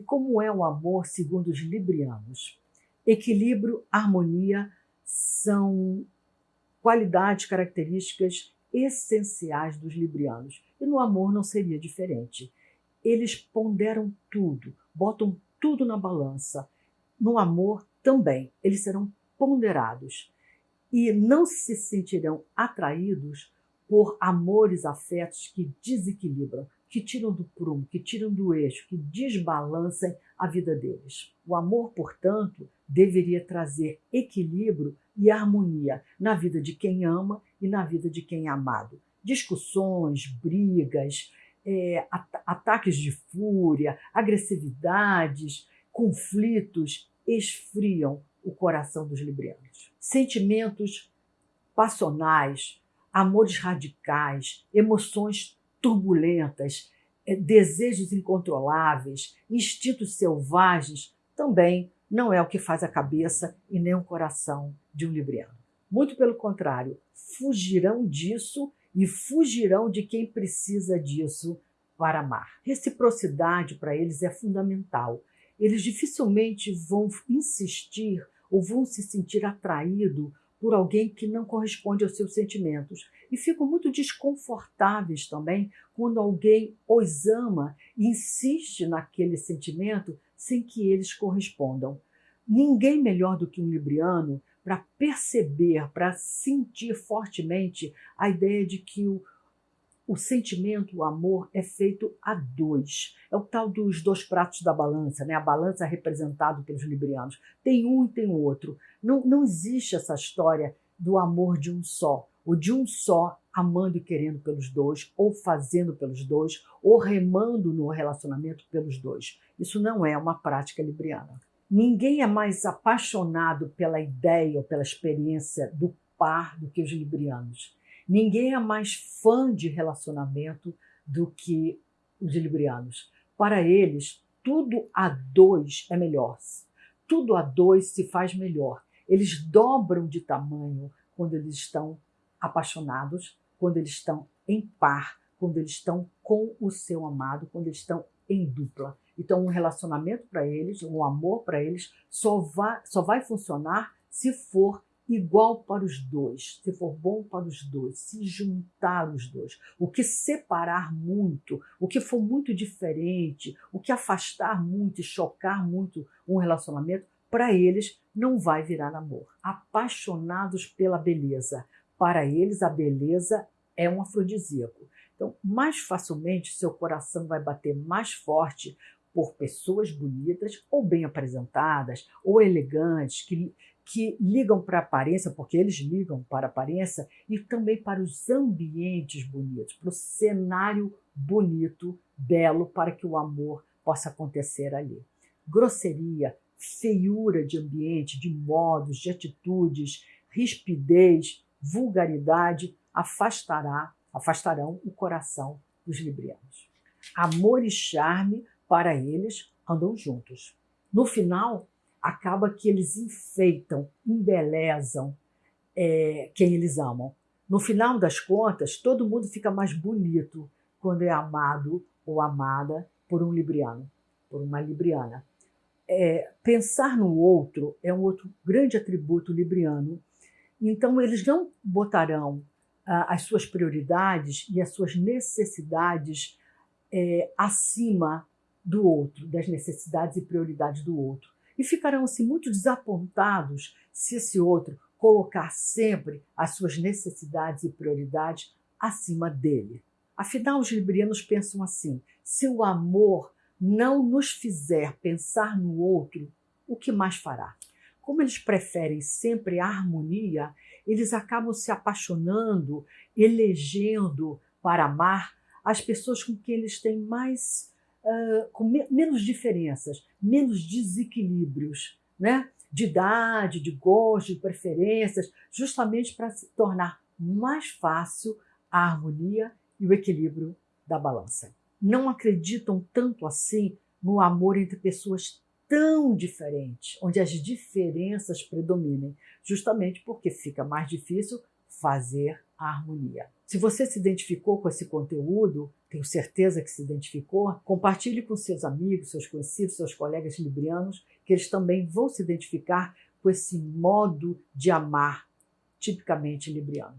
como é o amor segundo os librianos? Equilíbrio, harmonia são qualidades, características essenciais dos librianos. E no amor não seria diferente. Eles ponderam tudo, botam tudo na balança. No amor também, eles serão ponderados e não se sentirão atraídos por amores, afetos que desequilibram, que tiram do prumo, que tiram do eixo, que desbalancem a vida deles. O amor, portanto, deveria trazer equilíbrio e harmonia na vida de quem ama e na vida de quem é amado. Discussões, brigas, é, at ataques de fúria, agressividades, conflitos esfriam o coração dos librianos. Sentimentos passionais, amores radicais, emoções turbulentas, eh, desejos incontroláveis, instintos selvagens, também não é o que faz a cabeça e nem o coração de um libriano. Muito pelo contrário, fugirão disso e fugirão de quem precisa disso para amar. Reciprocidade para eles é fundamental. Eles dificilmente vão insistir ou vão se sentir atraído por alguém que não corresponde aos seus sentimentos. E ficam muito desconfortáveis também quando alguém os ama e insiste naquele sentimento sem que eles correspondam. Ninguém melhor do que um libriano para perceber, para sentir fortemente a ideia de que o, o sentimento, o amor é feito a dois. É o tal dos dois pratos da balança, né? a balança representada pelos librianos. Tem um e tem o outro. Não, não existe essa história do amor de um só, ou de um só amando e querendo pelos dois, ou fazendo pelos dois, ou remando no relacionamento pelos dois. Isso não é uma prática libriana. Ninguém é mais apaixonado pela ideia ou pela experiência do par do que os librianos. Ninguém é mais fã de relacionamento do que os librianos. Para eles, tudo a dois é melhor. Tudo a dois se faz melhor. Eles dobram de tamanho quando eles estão apaixonados, quando eles estão em par, quando eles estão com o seu amado, quando eles estão em dupla. Então, um relacionamento para eles, um amor para eles, só vai, só vai funcionar se for igual para os dois, se for bom para os dois, se juntar os dois. O que separar muito, o que for muito diferente, o que afastar muito e chocar muito um relacionamento, para eles não vai virar namoro. Apaixonados pela beleza. Para eles, a beleza é um afrodisíaco. Então, mais facilmente, seu coração vai bater mais forte por pessoas bonitas, ou bem apresentadas, ou elegantes, que, que ligam para a aparência, porque eles ligam para a aparência, e também para os ambientes bonitos, para o cenário bonito, belo, para que o amor possa acontecer ali. Grosseria, feiura de ambiente, de modos, de atitudes, rispidez, vulgaridade afastará, afastarão o coração dos librianos. Amor e charme, para eles, andam juntos. No final, acaba que eles enfeitam, embelezam é, quem eles amam. No final das contas, todo mundo fica mais bonito quando é amado ou amada por um libriano, por uma libriana é, pensar no outro é um outro grande atributo libriano. Então, eles não botarão ah, as suas prioridades e as suas necessidades é, acima do outro, das necessidades e prioridades do outro. E ficarão assim muito desapontados se esse outro colocar sempre as suas necessidades e prioridades acima dele. Afinal, os librianos pensam assim: se o amor não nos fizer pensar no outro, o que mais fará? Como eles preferem sempre a harmonia, eles acabam se apaixonando, elegendo para amar as pessoas com quem eles têm mais, uh, com me menos diferenças, menos desequilíbrios, né? de idade, de gosto, de preferências, justamente para se tornar mais fácil a harmonia e o equilíbrio da balança não acreditam tanto assim no amor entre pessoas tão diferentes, onde as diferenças predominem, justamente porque fica mais difícil fazer a harmonia. Se você se identificou com esse conteúdo, tenho certeza que se identificou. Compartilhe com seus amigos, seus conhecidos, seus colegas librianos, que eles também vão se identificar com esse modo de amar tipicamente libriano.